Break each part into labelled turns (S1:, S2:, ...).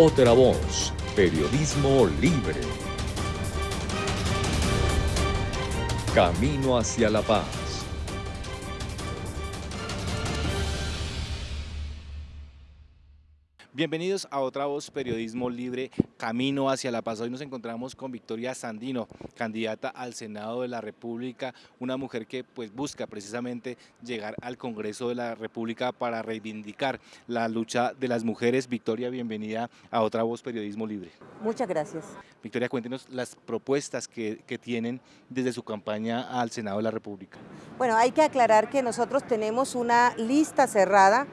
S1: Otra voz, periodismo libre. Camino hacia la paz.
S2: Bienvenidos a otra voz Periodismo Libre, Camino hacia la Paz. Hoy nos encontramos con Victoria Sandino, candidata al Senado de la República, una mujer que pues busca precisamente llegar al Congreso de la República para reivindicar la lucha de las mujeres. Victoria, bienvenida a otra voz Periodismo Libre.
S3: Muchas gracias.
S2: Victoria, cuéntenos las propuestas que, que tienen desde su campaña al Senado de la República.
S3: Bueno, hay que aclarar que nosotros tenemos una lista cerrada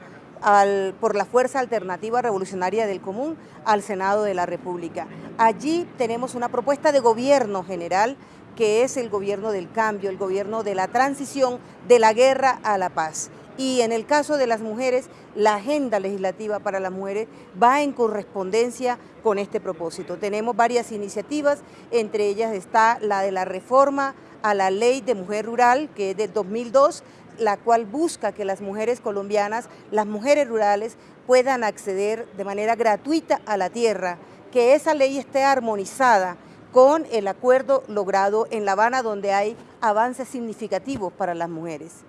S3: por la Fuerza Alternativa Revolucionaria del Común al Senado de la República. Allí tenemos una propuesta de gobierno general que es el gobierno del cambio, el gobierno de la transición de la guerra a la paz. Y en el caso de las mujeres, la agenda legislativa para las mujeres va en correspondencia con este propósito. Tenemos varias iniciativas, entre ellas está la de la reforma a la ley de mujer rural, que es del 2002, la cual busca que las mujeres colombianas, las mujeres rurales, puedan acceder de manera gratuita a la tierra, que esa ley esté armonizada con el acuerdo logrado en La Habana, donde hay avances significativos para las mujeres.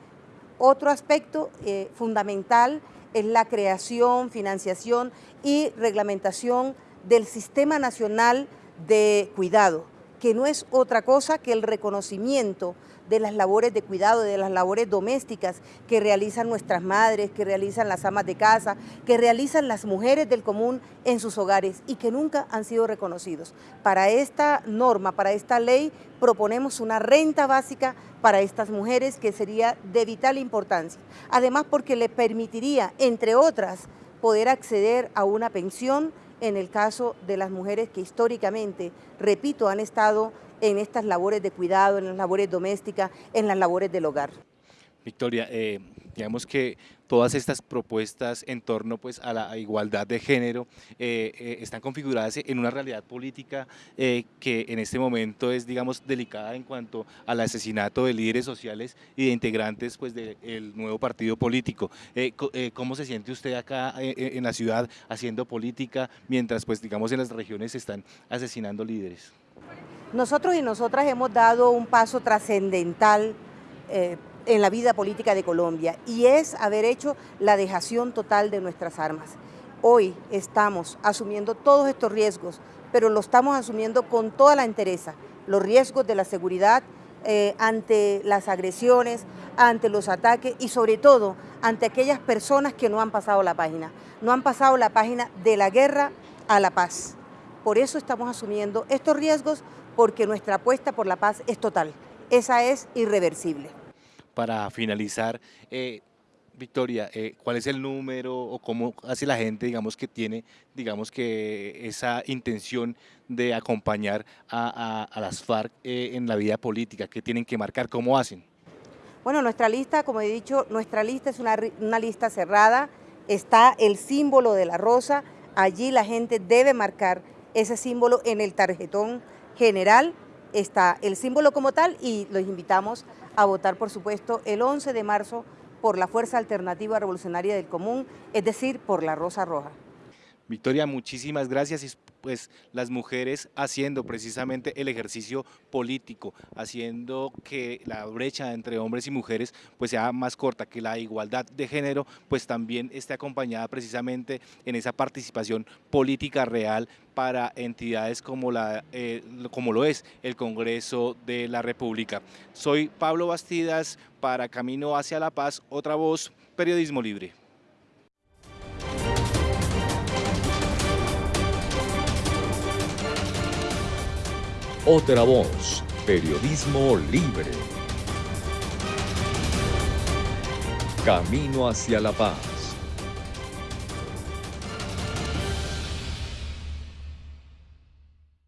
S3: Otro aspecto eh, fundamental es la creación, financiación y reglamentación del Sistema Nacional de Cuidado, que no es otra cosa que el reconocimiento de las labores de cuidado, de las labores domésticas que realizan nuestras madres, que realizan las amas de casa, que realizan las mujeres del común en sus hogares y que nunca han sido reconocidos. Para esta norma, para esta ley, proponemos una renta básica para estas mujeres que sería de vital importancia. Además porque le permitiría, entre otras, poder acceder a una pensión en el caso de las mujeres que históricamente, repito, han estado en estas labores de cuidado, en las labores domésticas, en las labores del hogar.
S2: Victoria, eh, digamos que todas estas propuestas en torno pues, a la igualdad de género eh, eh, están configuradas en una realidad política que en este momento es digamos delicada en cuanto al asesinato de líderes sociales y de integrantes pues, del nuevo partido político. ¿Cómo se siente usted acá en la ciudad haciendo política mientras pues, digamos, en las regiones se están asesinando líderes?
S3: Nosotros y nosotras hemos dado un paso trascendental eh, en la vida política de Colombia y es haber hecho la dejación total de nuestras armas. Hoy estamos asumiendo todos estos riesgos, pero lo estamos asumiendo con toda la entereza, los riesgos de la seguridad eh, ante las agresiones, ante los ataques y sobre todo ante aquellas personas que no han pasado la página, no han pasado la página de la guerra a la paz. Por eso estamos asumiendo estos riesgos porque nuestra apuesta por la paz es total, esa es irreversible.
S2: Para finalizar, eh, Victoria, eh, ¿cuál es el número o cómo hace la gente, digamos, que tiene, digamos, que esa intención de acompañar a, las FARC eh, en la vida política? ¿Qué tienen que marcar? ¿Cómo hacen?
S3: Bueno, nuestra lista, como he dicho, nuestra lista es una, una lista cerrada, está el símbolo de la rosa, allí la gente debe marcar ese símbolo en el tarjetón general está el símbolo como tal y los invitamos a votar, por supuesto, el 11 de marzo por la Fuerza Alternativa Revolucionaria del Común, es decir, por la Rosa Roja.
S2: Victoria, muchísimas gracias pues las mujeres haciendo precisamente el ejercicio político, haciendo que la brecha entre hombres y mujeres pues sea más corta, que la igualdad de género pues también esté acompañada precisamente en esa participación política real para entidades como, la, eh, como lo es el Congreso de la República. Soy Pablo Bastidas para Camino hacia la Paz, otra voz, Periodismo Libre.
S1: Otra voz, periodismo libre. Camino hacia la paz.